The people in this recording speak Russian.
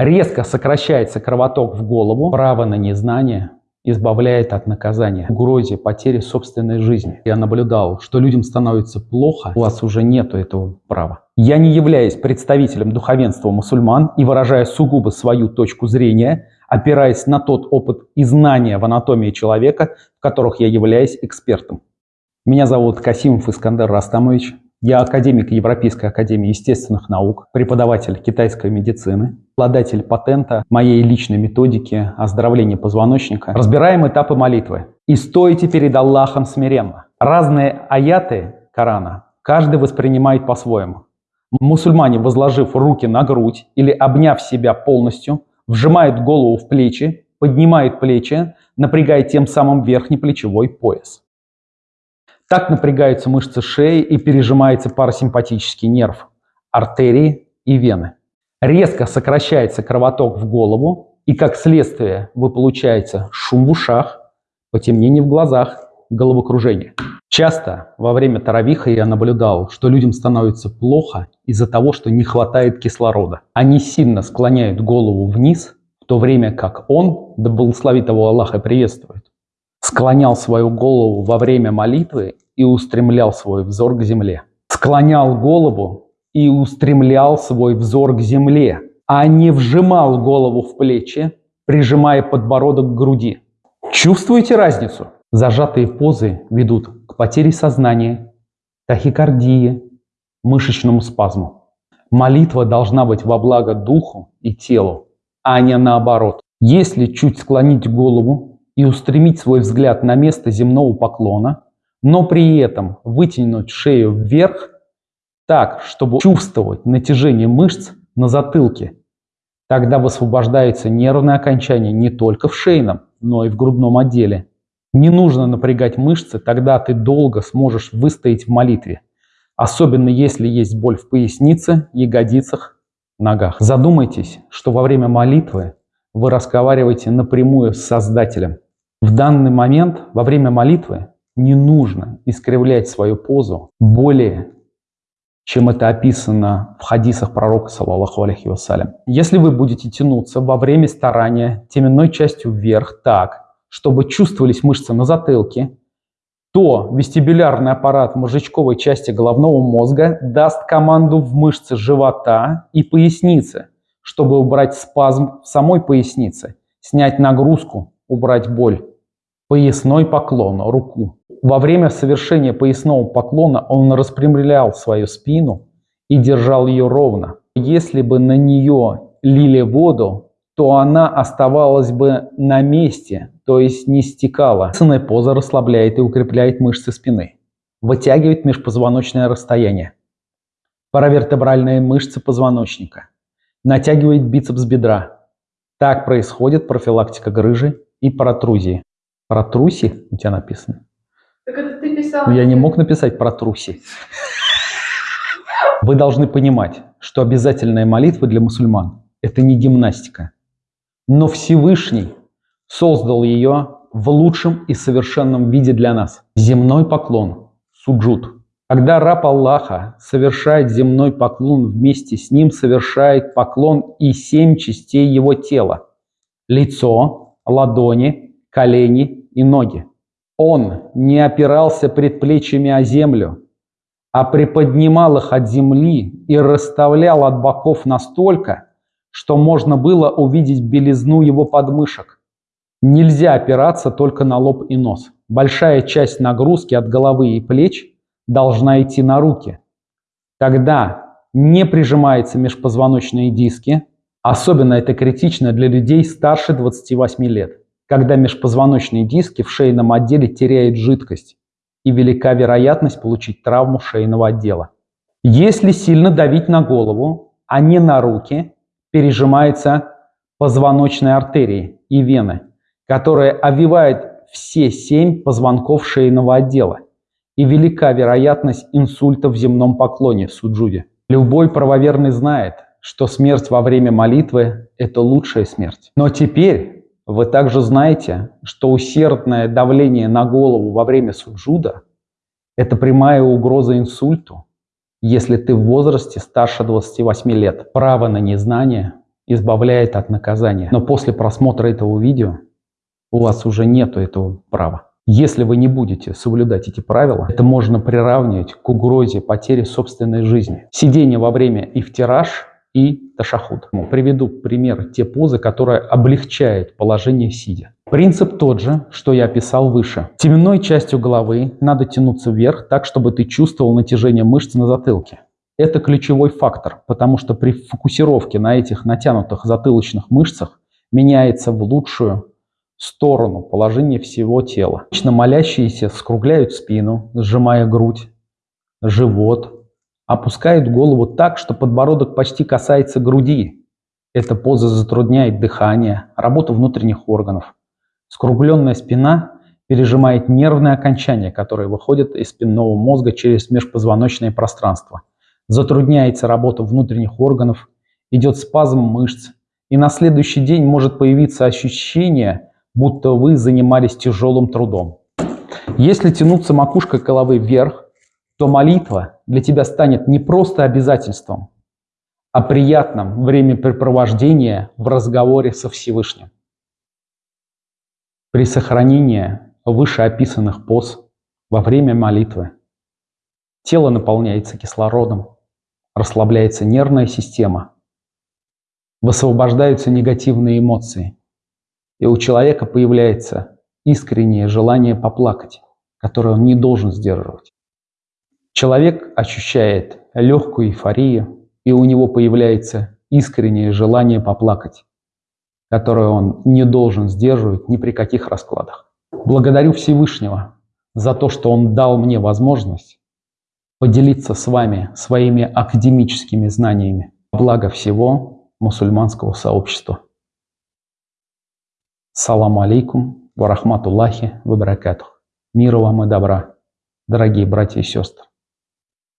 Резко сокращается кровоток в голову, право на незнание избавляет от наказания, угрозе потери собственной жизни. Я наблюдал, что людям становится плохо, у вас уже нету этого права. Я не являюсь представителем духовенства мусульман и выражая сугубо свою точку зрения, опираясь на тот опыт и знания в анатомии человека, в которых я являюсь экспертом. Меня зовут Касимов Искандер Растамович. Я академик Европейской академии естественных наук, преподаватель китайской медицины, обладатель патента моей личной методики оздоровления позвоночника. Разбираем этапы молитвы. «И стойте перед Аллахом смиренно». Разные аяты Корана каждый воспринимает по-своему. Мусульмане, возложив руки на грудь или обняв себя полностью, вжимают голову в плечи, поднимают плечи, напрягая тем самым верхний плечевой пояс. Так напрягаются мышцы шеи и пережимается парасимпатический нерв, артерии и вены. Резко сокращается кровоток в голову, и как следствие вы получаете шум в ушах, потемнение в глазах, головокружение. Часто во время таравиха я наблюдал, что людям становится плохо из-за того, что не хватает кислорода. Они сильно склоняют голову вниз, в то время как он, да благословит его Аллах и приветствует, склонял свою голову во время молитвы и устремлял свой взор к земле. Склонял голову и устремлял свой взор к земле, а не вжимал голову в плечи, прижимая подбородок к груди. Чувствуете разницу? Зажатые позы ведут к потере сознания, тахикардии, мышечному спазму. Молитва должна быть во благо духу и телу, а не наоборот. Если чуть склонить голову, и устремить свой взгляд на место земного поклона, но при этом вытянуть шею вверх так, чтобы чувствовать натяжение мышц на затылке. Тогда высвобождается нервное окончание не только в шейном, но и в грудном отделе. Не нужно напрягать мышцы, тогда ты долго сможешь выстоять в молитве. Особенно если есть боль в пояснице, ягодицах, ногах. Задумайтесь, что во время молитвы вы разговариваете напрямую с Создателем. В данный момент, во время молитвы, не нужно искривлять свою позу более, чем это описано в хадисах пророка, саллаллаху алейхи вассалям. Если вы будете тянуться во время старания теменной частью вверх так, чтобы чувствовались мышцы на затылке, то вестибулярный аппарат мозжечковой части головного мозга даст команду в мышцы живота и поясницы, чтобы убрать спазм в самой пояснице, снять нагрузку, убрать боль. Поясной поклон, руку. Во время совершения поясного поклона он распрямлял свою спину и держал ее ровно. Если бы на нее лили воду, то она оставалась бы на месте, то есть не стекала. Сынная поза расслабляет и укрепляет мышцы спины. Вытягивает межпозвоночное расстояние. Паравертебральные мышцы позвоночника. Натягивает бицепс бедра. Так происходит профилактика грыжи и протрузии. Про труси у тебя написано? Так это ты писал. Я не мог написать про труси. Вы должны понимать, что обязательная молитва для мусульман – это не гимнастика. Но Всевышний создал ее в лучшем и совершенном виде для нас. Земной поклон – суджуд. Когда раб Аллаха совершает земной поклон, вместе с ним совершает поклон и семь частей его тела. Лицо, ладони, колени, и ноги. Он не опирался предплечьями о землю, а приподнимал их от земли и расставлял от боков настолько, что можно было увидеть белизну его подмышек. Нельзя опираться только на лоб и нос. Большая часть нагрузки от головы и плеч должна идти на руки. Тогда не прижимаются межпозвоночные диски. Особенно это критично для людей старше 28 лет когда межпозвоночные диски в шейном отделе теряют жидкость и велика вероятность получить травму шейного отдела. Если сильно давить на голову, а не на руки, пережимаются позвоночные артерии и вены, которые обвивают все семь позвонков шейного отдела, и велика вероятность инсульта в земном поклоне суджуде. Любой правоверный знает, что смерть во время молитвы – это лучшая смерть. Но теперь вы также знаете, что усердное давление на голову во время суджуда – это прямая угроза инсульту, если ты в возрасте старше 28 лет. Право на незнание избавляет от наказания. Но после просмотра этого видео у вас уже нету этого права. Если вы не будете соблюдать эти правила, это можно приравнивать к угрозе потери собственной жизни. Сидение во время ифтираж и ташахуд. Приведу пример те позы, которые облегчают положение сидя. Принцип тот же, что я описал выше. Теменной частью головы надо тянуться вверх так, чтобы ты чувствовал натяжение мышц на затылке. Это ключевой фактор, потому что при фокусировке на этих натянутых затылочных мышцах меняется в лучшую сторону положение всего тела. Обычно молящиеся скругляют спину, сжимая грудь, живот, опускают голову так, что подбородок почти касается груди. Эта поза затрудняет дыхание, работу внутренних органов. Скругленная спина пережимает нервные окончания, которые выходят из спинного мозга через межпозвоночное пространство. Затрудняется работа внутренних органов, идет спазм мышц, и на следующий день может появиться ощущение, будто вы занимались тяжелым трудом. Если тянуться макушкой головы вверх, то молитва для тебя станет не просто обязательством, а приятным времяпрепровождением в разговоре со Всевышним. При сохранении вышеописанных поз во время молитвы тело наполняется кислородом, расслабляется нервная система, высвобождаются негативные эмоции, и у человека появляется искреннее желание поплакать, которое он не должен сдерживать. Человек ощущает легкую эйфорию, и у него появляется искреннее желание поплакать, которое он не должен сдерживать ни при каких раскладах. Благодарю Всевышнего за то, что Он дал мне возможность поделиться с вами своими академическими знаниями. Благо всего мусульманского сообщества. Салам алейкум, ва рахматуллахи, ва баракатух. Мира вам и добра, дорогие братья и сестры.